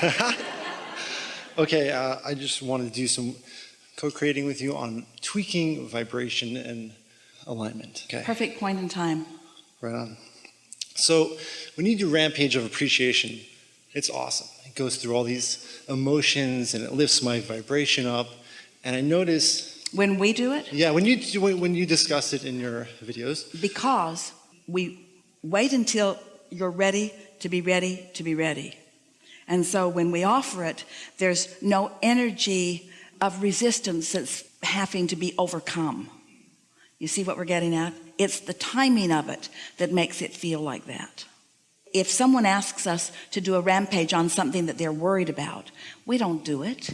okay, uh, I just wanted to do some co-creating with you on tweaking vibration and alignment. Okay. Perfect point in time. Right on. So when you do Rampage of Appreciation, it's awesome. It goes through all these emotions and it lifts my vibration up. And I notice, When we do it, yeah, when you when you discuss it in your videos, because we wait until you're ready to be ready to be ready. And so when we offer it, there's no energy of resistance that's having to be overcome. You see what we're getting at? It's the timing of it that makes it feel like that. If someone asks us to do a rampage on something that they're worried about, we don't do it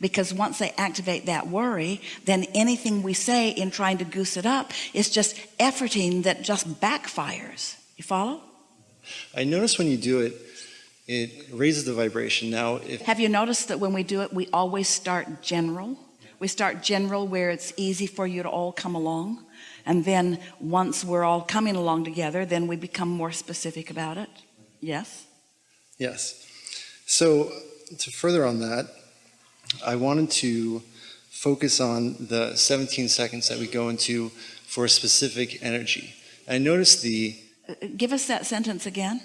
because once they activate that worry, then anything we say in trying to goose it up is just efforting that just backfires. You follow? I notice when you do it, it raises the vibration. Now, if Have you noticed that when we do it, we always start general? We start general where it's easy for you to all come along. And then once we're all coming along together, then we become more specific about it. Yes? Yes. So to further on that, I wanted to focus on the 17 seconds that we go into for a specific energy. I noticed the, Uh, Give us that sentence again.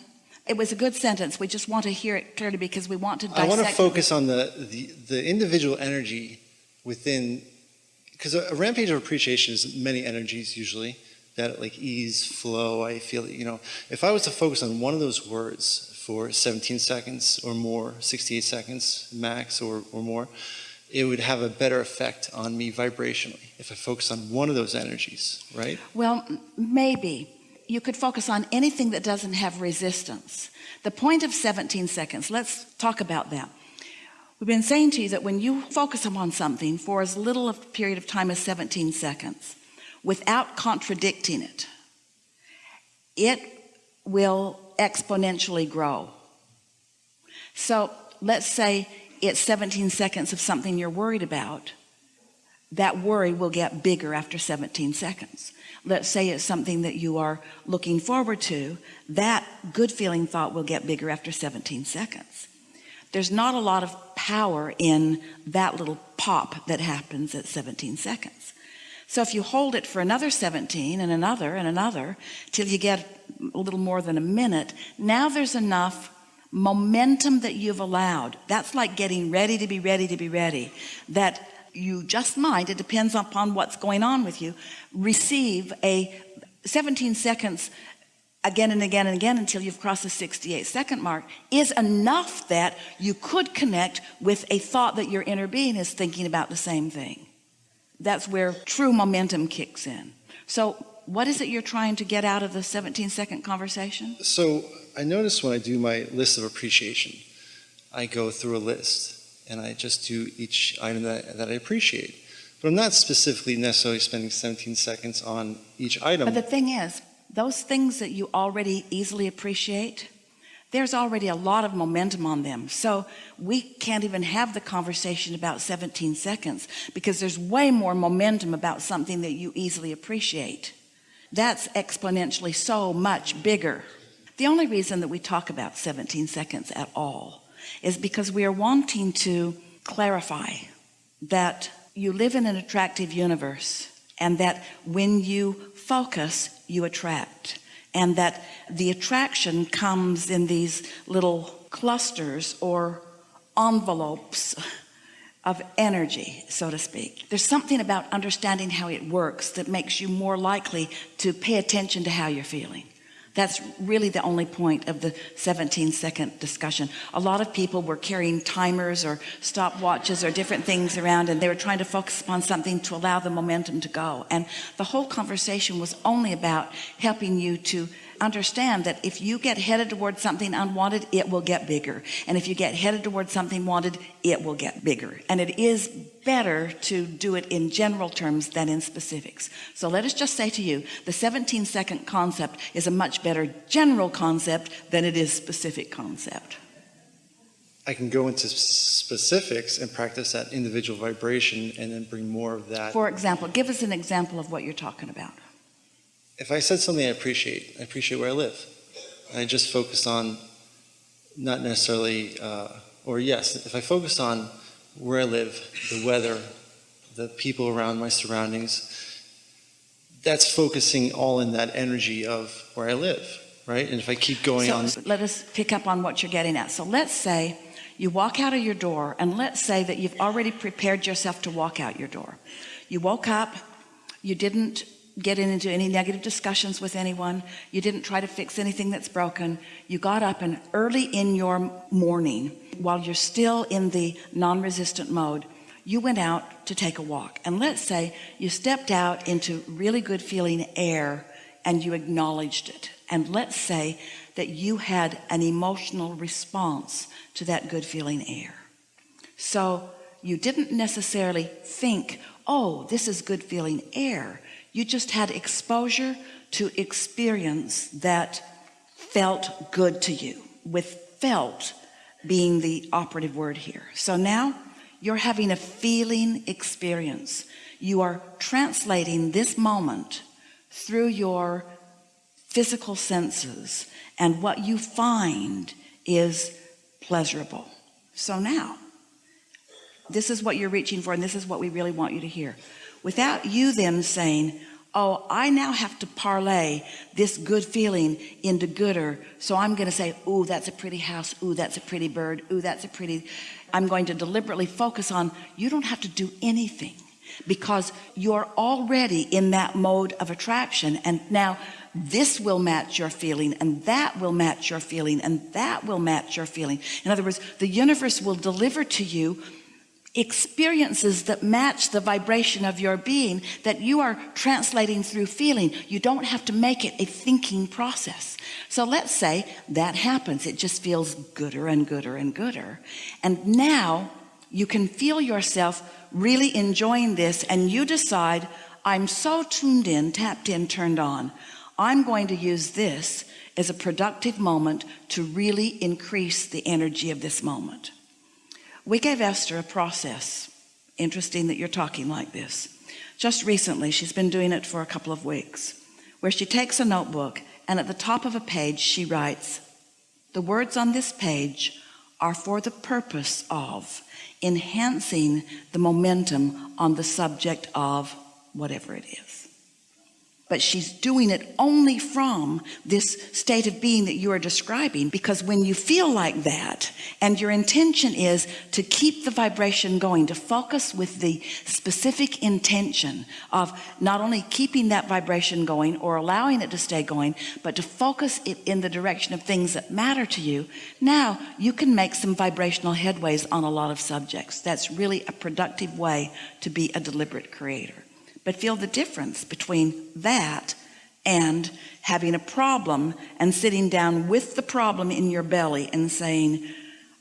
It was a good sentence. We just want to hear it clearly because we want to I want to focus on the, the, the individual energy within, because a, a rampage of appreciation is many energies usually, that like ease, flow, I feel, you know, if I was to focus on one of those words for 17 seconds or more, 68 seconds max or, or more, it would have a better effect on me vibrationally if I focus on one of those energies, right? Well, maybe. You could focus on anything that doesn't have resistance. The point of 17 seconds, let's talk about that. We've been saying to you that when you focus upon something for as little a period of time as 17 seconds, without contradicting it, it will exponentially grow. So let's say it's 17 seconds of something you're worried about. That worry will get bigger after 17 seconds. Let's say it's something that you are looking forward to. That good feeling thought will get bigger after 17 seconds. There's not a lot of power in that little pop that happens at 17 seconds. So if you hold it for another 17 and another and another till you get a little more than a minute, now there's enough momentum that you've allowed. That's like getting ready to be ready to be ready. That you just might, it depends upon what's going on with you, receive a 17 seconds again and again and again until you've crossed the 68 second mark is enough that you could connect with a thought that your inner being is thinking about the same thing. That's where true momentum kicks in. So what is it you're trying to get out of the 17 second conversation? So I notice when I do my list of appreciation, I go through a list and I just do each item that, that I appreciate. But I'm not specifically necessarily spending 17 seconds on each item. But the thing is, those things that you already easily appreciate, there's already a lot of momentum on them. So we can't even have the conversation about 17 seconds because there's way more momentum about something that you easily appreciate. That's exponentially so much bigger. The only reason that we talk about 17 seconds at all is because we are wanting to clarify that you live in an attractive universe and that when you focus you attract. And that the attraction comes in these little clusters or envelopes of energy so to speak. There's something about understanding how it works that makes you more likely to pay attention to how you're feeling that's really the only point of the 17 second discussion. A lot of people were carrying timers or stopwatches or different things around and they were trying to focus upon something to allow the momentum to go. And the whole conversation was only about helping you to understand that if you get headed towards something unwanted it will get bigger. And if you get headed towards something wanted it will get bigger. And it is better to do it in general terms than in specifics. So let us just say to you the 17 second concept is a much better general concept than it is specific concept. I can go into specifics and practice that individual vibration and then bring more of that. for example give us an example of what you're talking about if I said something I appreciate, I appreciate where I live. I just focused on not necessarily uh, or yes, if I focus on where I live, the weather, the people around my surroundings, that's focusing all in that energy of where I live, right? And if I keep going so on, let us pick up on what you're getting at. So let's say you walk out of your door, and let's say that you've already prepared yourself to walk out your door. You woke up, you didn't get into any negative discussions with anyone, you didn't try to fix anything that's broken. You got up, and early in your morning, while you're still in the non resistant mode, you went out to take a walk. And let's say you stepped out into really good feeling air and you acknowledged it. And let's say that you had an emotional response to that good feeling air. So you didn't necessarily think, oh, this is good feeling air. You just had exposure to experience that felt good to you, with felt being the operative word here. So now you're having a feeling experience. You are translating this moment through your physical senses, and what you find is pleasurable. So now, this is what you're reaching for, and this is what we really want you to hear. Without you them saying, Oh, I now have to parlay this good feeling into gooder. So I'm going to say, Ooh, that's a pretty house. Ooh, that's a pretty bird. Ooh, that's a pretty. I'm going to deliberately focus on you don't have to do anything because you're already in that mode of attraction. And now this will match your feeling, and that will match your feeling, and that will match your feeling. In other words, the universe will deliver to you experiences that match the vibration of your being that you are translating through feeling. You don't have to make it a thinking process. So let's say that happens. It just feels gooder and gooder and gooder. And now you can feel yourself really enjoying this and you decide, I'm so tuned in, tapped in, turned on. I'm going to use this as a productive moment to really increase the energy of this moment. We gave Esther a process. Interesting that you're talking like this. Just recently, she's been doing it for a couple of weeks, where she takes a notebook and at the top of a page, she writes, The words on this page are for the purpose of enhancing the momentum on the subject of whatever it is but she's doing it only from this state of being that you are describing because when you feel like that and your intention is to keep the vibration going to focus with the specific intention of not only keeping that vibration going or allowing it to stay going but to focus it in the direction of things that matter to you now you can make some vibrational headways on a lot of subjects. That's really a productive way to be a deliberate creator but feel the difference between that and having a problem and sitting down with the problem in your belly and saying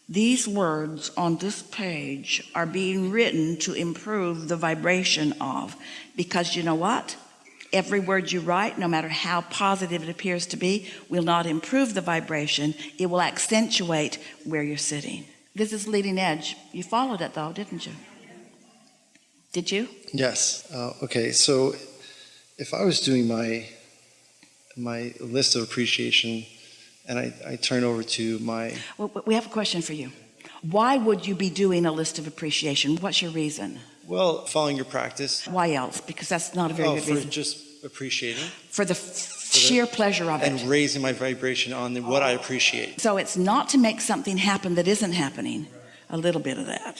these words on this page are being written to improve the vibration of. Because you know what? Every word you write no matter how positive it appears to be will not improve the vibration. It will accentuate where you're sitting. This is leading edge. You followed it though didn't you did you? Yes. Uh, okay. So if I was doing my my list of appreciation, and I, I turn over to my well we have a question for you. Why would you be doing a list of appreciation? What's your reason? Well, following your practice. why else? Because that's not a very Oh, good for reason. just appreciating? For the f- sheer pleasure of and it. And raising my vibration on the, what I appreciate. so it's not to make something happen that isn't happening. A little bit of that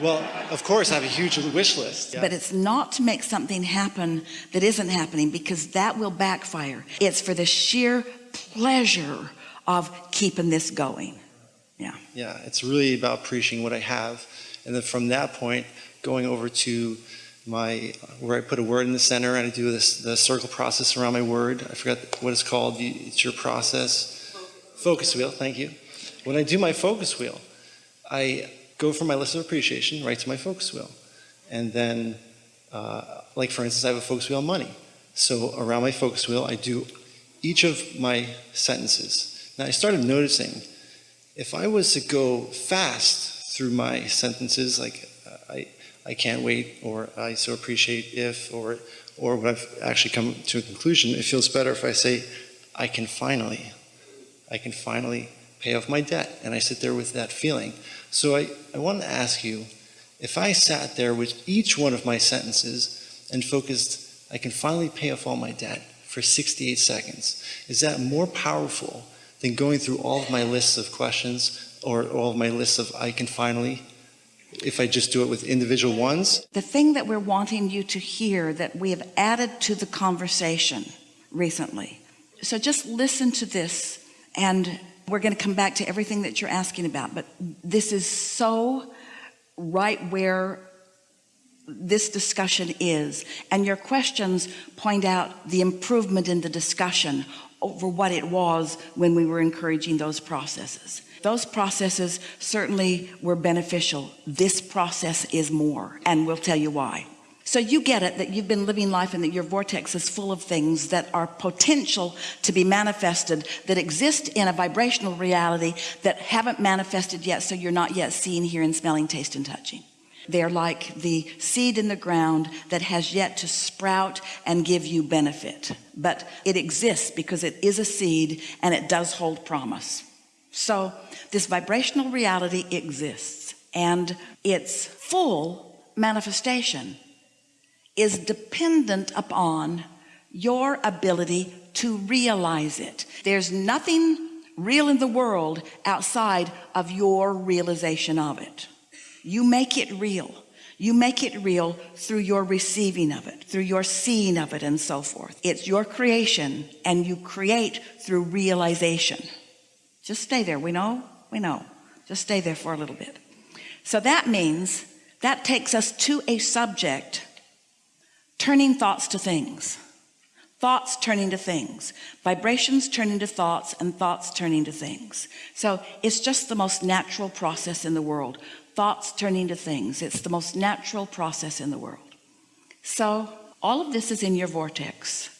Well, of course, I have a huge wish list. Yeah. but it's not to make something happen that isn't happening because that will backfire it's for the sheer pleasure of keeping this going yeah Yeah, it's really about preaching what I have. And then from that point, going over to my, where I put a word in the center and I do this, the circle process around my word. I forgot what it's called. It's your process. Focus wheel, thank you. When I do my focus wheel, I go from my list of appreciation right to my focus wheel. And then, uh, like for instance, I have a focus wheel on money. So around my focus wheel, I do each of my sentences. Now I started noticing if I was to go fast through my sentences, like uh, I, I can't wait, or I so appreciate if, or, or what I've actually come to a conclusion, it feels better if I say, I can finally, I can finally pay off my debt. And I sit there with that feeling. So I, I want to ask you if I sat there with each one of my sentences and focused, I can finally pay off all my debt for 68 seconds, is that more powerful than going through all of my lists of questions or all of my lists of I can finally, if I just do it with individual ones? The thing that we're wanting you to hear that we have added to the conversation recently. So just listen to this and we're going to come back to everything that you're asking about, but this is so right where this discussion is. And your questions point out the improvement in the discussion over what it was when we were encouraging those processes. Those processes certainly were beneficial. This process is more, and we'll tell you why. So you get it that you've been living life and that your vortex is full of things that are potential to be manifested that exist in a vibrational reality that haven't manifested yet. So you're not yet seeing, hearing, smelling, tasting, and touching. They're like the seed in the ground that has yet to sprout and give you benefit, but it exists because it is a seed and it does hold promise. So this vibrational reality exists and its full manifestation is dependent upon your ability to realize it. There's nothing real in the world outside of your realization of it. You make it real. You make it real through your receiving of it, through your seeing of it and so forth. It's your creation and you create through realization. Just stay there. We know, we know. Just stay there for a little bit. So that means that takes us to a subject turning thoughts to things. Thoughts turning to things. Vibrations turning to thoughts and thoughts turning to things. So it's just the most natural process in the world. Thoughts turning to things. It's the most natural process in the world. So all of this is in your vortex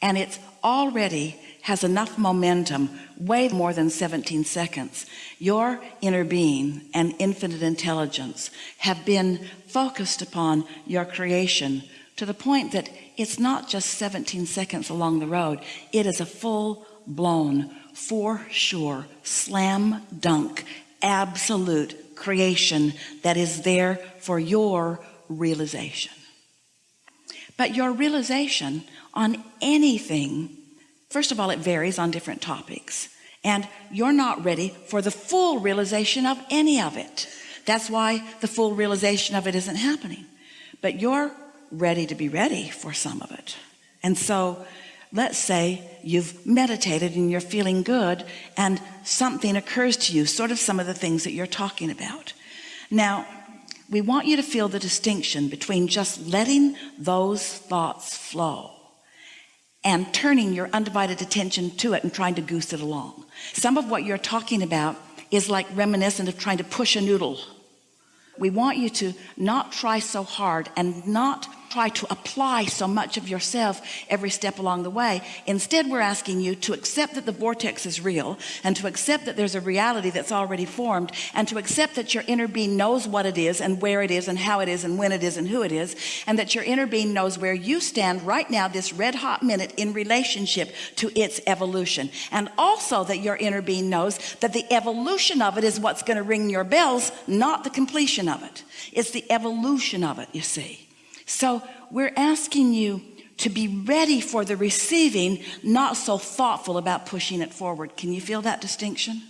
and it's already has enough momentum way more than 17 seconds. Your inner being and infinite intelligence have been focused upon your creation to the point that it's not just 17 seconds along the road. It is a full-blown for sure slam dunk absolute creation that is there for your realization. But your realization on anything first of all it varies on different topics. And you're not ready for the full realization of any of it. That's why the full realization of it isn't happening. But you're ready to be ready for some of it. And so let's say you've meditated and you're feeling good and something occurs to you sort of some of the things that you're talking about. Now we want you to feel the distinction between just letting those thoughts flow and turning your undivided attention to it and trying to goose it along. Some of what you're talking about is like reminiscent of trying to push a noodle. We want you to not try so hard and not try to apply so much of yourself every step along the way. Instead we're asking you to accept that the vortex is real and to accept that there's a reality that's already formed and to accept that your inner being knows what it is and where it is and how it is and when it is and who it is and that your inner being knows where you stand right now this red hot minute in relationship to its evolution. And also that your inner being knows that the evolution of it is what's going to ring your bells not the completion of it. It's the evolution of it you see so we're asking you to be ready for the receiving not so thoughtful about pushing it forward. Can you feel that distinction